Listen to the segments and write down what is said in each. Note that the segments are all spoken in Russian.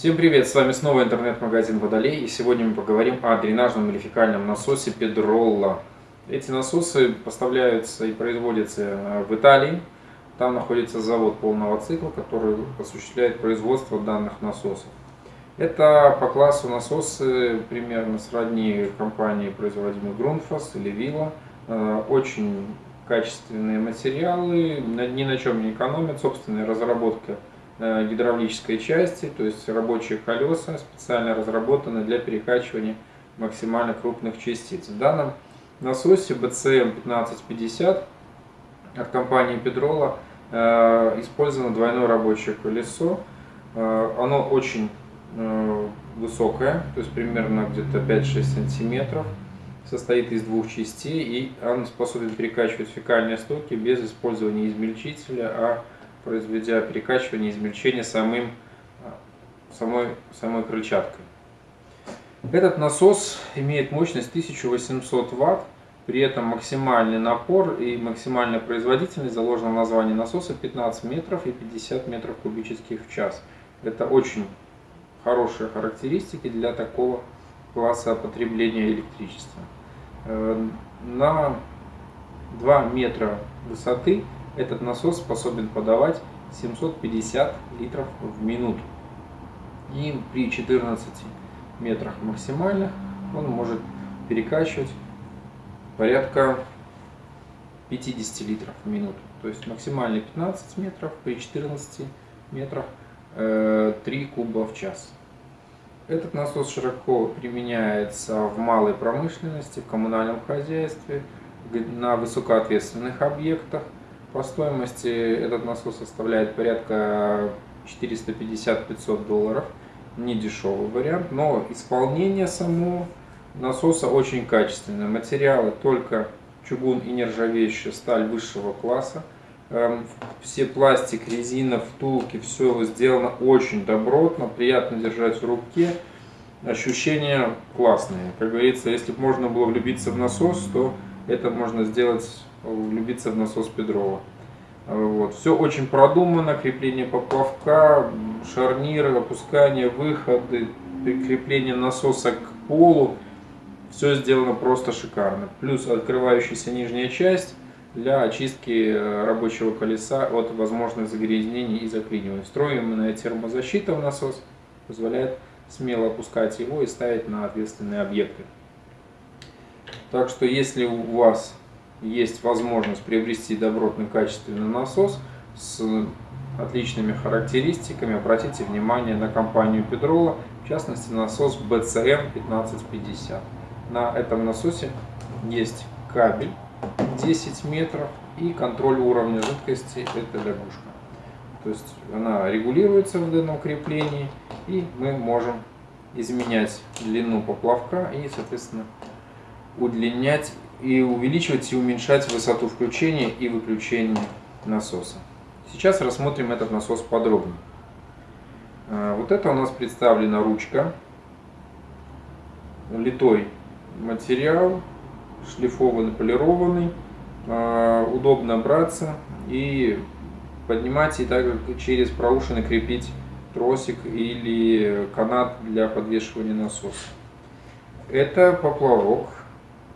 Всем привет, с вами снова интернет-магазин Водолей и сегодня мы поговорим о дренажном или фекальном насосе Pedrolla. Эти насосы поставляются и производятся э, в Италии. Там находится завод полного цикла, который осуществляет производство данных насосов. Это по классу насосы примерно сродни компании, производимой Grundfos или Villa. Э, очень качественные материалы, ни на чем не экономят, собственная разработка э, гидравлической части, то есть рабочие колеса специально разработаны для перекачивания максимально крупных частиц. В данном насосе BCM 1550 от компании Pedrola э, использовано двойное рабочее колесо. Э, оно очень высокое, то есть примерно где-то 5-6 сантиметров состоит из двух частей, и он способен перекачивать фекальные стоки без использования измельчителя, а произведя перекачивание измельчение самым, самой, самой крыльчаткой. Этот насос имеет мощность 1800 Вт, при этом максимальный напор и максимальная производительность заложена в названии насоса 15 метров и 50 метров кубических в час. Это очень хорошие характеристики для такого класса потребления электричества. Э, на 2 метра высоты этот насос способен подавать 750 литров в минуту. И при 14 метрах максимальных он может перекачивать порядка 50 литров в минуту. То есть максимальный 15 метров, при 14 метрах 3 э, куба в час. Этот насос широко применяется в малой промышленности, в коммунальном хозяйстве, на высокоответственных объектах. По стоимости этот насос составляет порядка 450-500 долларов. Не дешевый вариант, но исполнение само насоса очень качественное. Материалы только чугун и нержавеющая сталь высшего класса. Эм, все пластик, резина, втулки, все сделано очень добротно, приятно держать в руке. Ощущения классные. Как говорится, если бы можно было влюбиться в насос, то это можно сделать, влюбиться в насос Педрова. Вот. Все очень продумано, крепление поплавка, шарниры, опускание, выходы, прикрепление насоса к полу. Все сделано просто шикарно. Плюс открывающаяся нижняя часть для очистки э, рабочего колеса от возможных загрязнений и заклинивания. Встроенная термозащита в насос позволяет смело опускать его и ставить на ответственные объекты. Так что если у вас есть возможность приобрести добротный качественный насос с отличными характеристиками, обратите внимание на компанию Педрола, в частности насос BCM 1550. На этом насосе есть кабель 10 метров и контроль уровня жидкости это лягушка. То есть она регулируется в данном креплении и мы можем изменять длину поплавка и соответственно удлинять и увеличивать и уменьшать высоту включения и выключения насоса. Сейчас рассмотрим этот насос подробнее. А, вот это у нас представлена ручка, литой материал, шлифованный, полированный, а, удобно браться и поднимать и также через проушины крепить тросик или канат для подвешивания насоса. Это поплавок,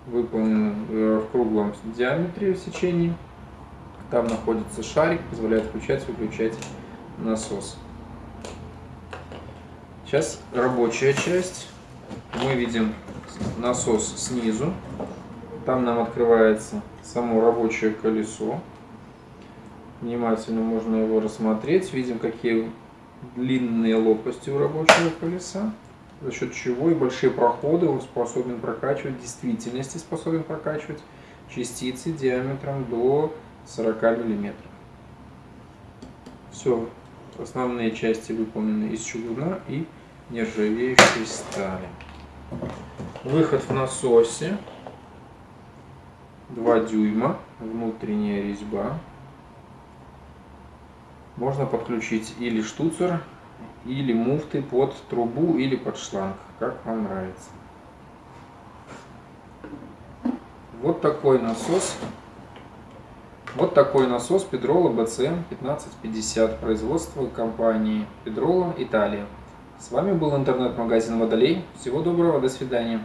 выполнен э, в круглом диаметре в сечении. Там находится шарик, позволяет включать выключать насос. Сейчас рабочая часть. Мы видим насос снизу. Там нам открывается само рабочее колесо. Внимательно можно его рассмотреть. Видим, какие длинные лопасти у рабочего колеса, за счет чего и большие проходы он способен прокачивать, в действительности способен прокачивать частицы диаметром до 40 миллиметров. Все, основные части выполнены из чугуна и нержавеющей стали. Выход в насосе 2 дюйма, внутренняя резьба. Можно подключить или штуцер, или муфты под трубу или под шланг, как вам нравится. Вот такой насос. Вот такой насос Pedrola BCM 1550 производства компании Pedrola Италия С вами был интернет-магазин Водолей. Всего доброго, до свидания.